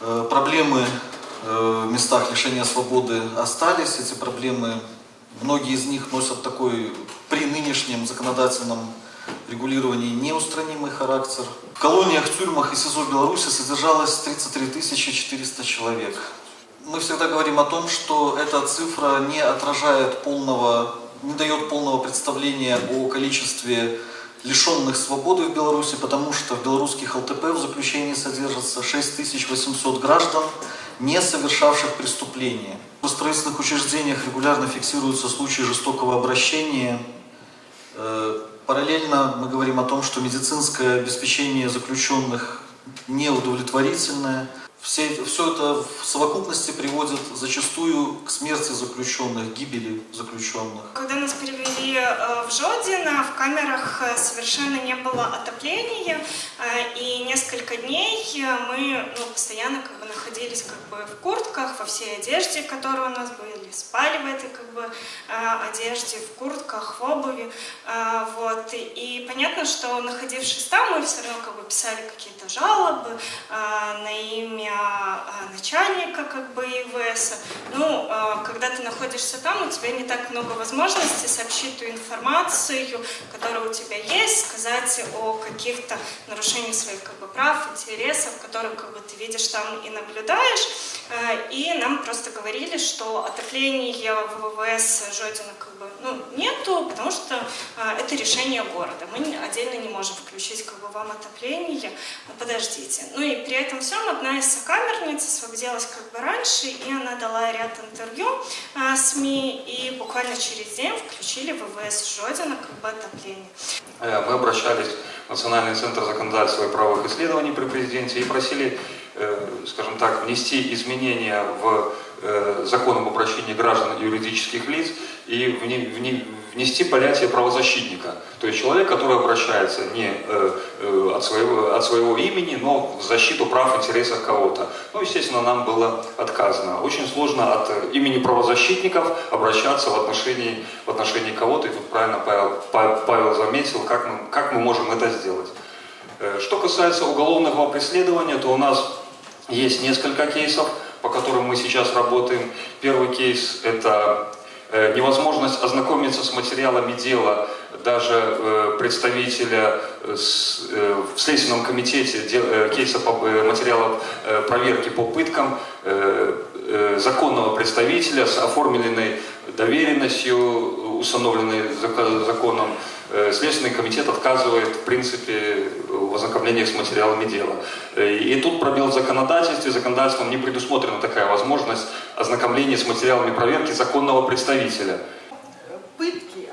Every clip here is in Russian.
Э, Проблемы э, в местах лишения свободы остались. Эти проблемы, многие из них носят такой при нынешнем законодательном регулировании неустранимый характер. В колониях, тюрьмах и СИЗО Беларуси содержалось 33 400 человек. Мы всегда говорим о том, что эта цифра не отражает полного, не дает полного представления о количестве лишенных свободы в Беларуси, потому что в белорусских ЛТП в заключении содержится 6800 граждан, не совершавших преступления. В строительных учреждениях регулярно фиксируются случаи жестокого обращения. Э, Параллельно мы говорим о том, что медицинское обеспечение заключенных неудовлетворительное. Все, все это в совокупности приводит зачастую к смерти заключенных, гибели заключенных. Когда нас перевели э, в Жодино, в камерах э, совершенно не было отопления, э, и несколько дней мы ну, постоянно как бы находились как бы в куртках, во всей одежде, которые у нас были, спали в этой как бы одежде, в куртках, в обуви, вот. И понятно, что находившись там, мы все равно как бы писали какие-то жалобы на имя начальника как бы ИВС. Ну, когда ты находишься там, у тебя не так много возможностей сообщить ту информацию, которая у тебя есть, сказать о каких-то нарушениях своих как бы прав, интересов, которые как бы ты видишь там и наблюдаешь. И нам просто говорили, что отопления в ВВС Жодина бы ну, нету, потому что это решение города. Мы отдельно не можем включить как бы вам отопление. Ну, подождите. Ну и при этом всем одна из сокамерниц освободилась как бы раньше, и она дала ряд интервью а, СМИ, и буквально через день включили ВВС Жодина как бы отопление. Мы обращались в Национальный центр законодательства и правовых исследований при президенте и просили, скажем так, внести изменения в закон об обращении граждан и юридических лиц и внести понятие правозащитника. То есть человек, который обращается не от, своего, от своего имени, но в защиту прав, интересов кого-то. Ну, естественно, нам было отказано. Очень сложно от имени правозащитников обращаться в отношении, в отношении кого-то. И тут правильно Павел, Павел заметил, как мы, как мы можем это сделать. Что касается уголовного преследования, то у нас есть несколько кейсов, по которым мы сейчас работаем. Первый кейс – это невозможность ознакомиться с материалами дела даже представителя в Следственном комитете кейса материалов проверки по пыткам законного представителя с оформленной доверенностью, установленной законом. Следственный комитет отказывает в принципе ознакомлениях с материалами дела. И тут пробел в законодательстве. Законодательством не предусмотрена такая возможность ознакомления с материалами проверки законного представителя. Пытки,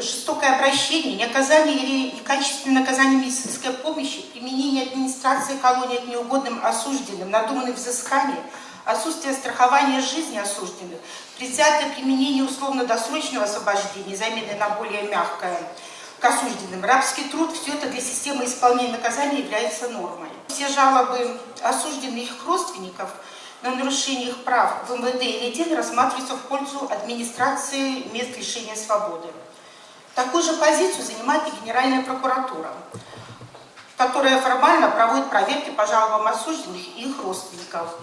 жестокое обращение, неоказание или некачественное наказание медицинской помощи, применение администрации колонии к неугодным осужденным, надуманные взыскания, отсутствие страхования жизни осужденных, предвзятое применение условно-досрочного освобождения, замены на более мягкое, к осужденным. Рабский труд, все это для системы исполнения наказания является нормой. Все жалобы осужденных их родственников на нарушение их прав в МВД или ДИН рассматриваются в пользу администрации мест лишения свободы. Такую же позицию занимает и Генеральная прокуратура, которая формально проводит проверки по жалобам осужденных и их родственников.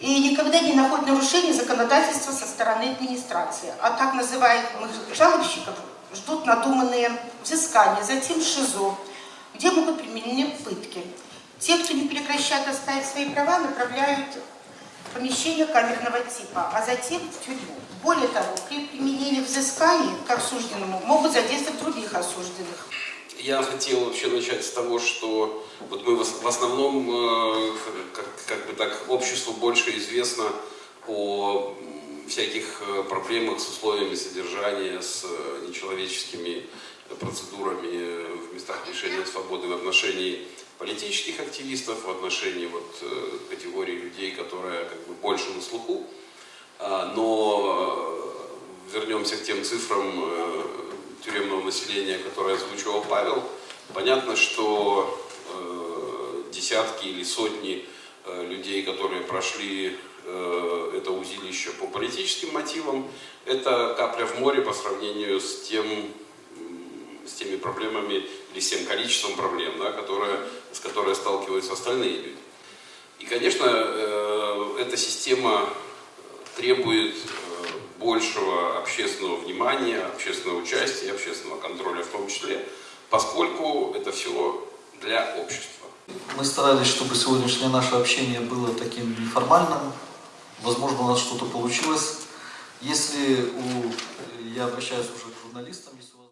И никогда не находит нарушений законодательства со стороны администрации. А так называемых жалобщиков ждут надуманные взыскания, затем ШИЗО, где могут применены пытки. Те, кто не прекращает оставить свои права, направляют в помещение камерного типа, а затем в тюрьму. Более того, при применении взысканий к осужденному могут задействовать других осужденных. Я хотел вообще начать с того, что вот мы в основном, э, как, как бы так, обществу больше известно о всяких э, проблемах с условиями содержания, с э, нечеловеческими процедурами в местах лишения свободы в отношении политических активистов, в отношении вот категории людей, которые как бы больше на слуху. А, но вернемся к тем цифрам тюремного населения, которое озвучивал Павел. Понятно, что десятки или сотни людей, которые прошли политическим мотивам, это капля в море по сравнению с, тем, с теми проблемами или с тем количеством проблем, да, которые, с которыми сталкиваются остальные люди. И, конечно, э, эта система требует э, большего общественного внимания, общественного участия, общественного контроля в том числе, поскольку это все для общества. Мы старались, чтобы сегодняшнее наше общение было таким неформальным. Возможно, у нас что-то получилось. Если у, я обращаюсь уже к журналистам, если у вас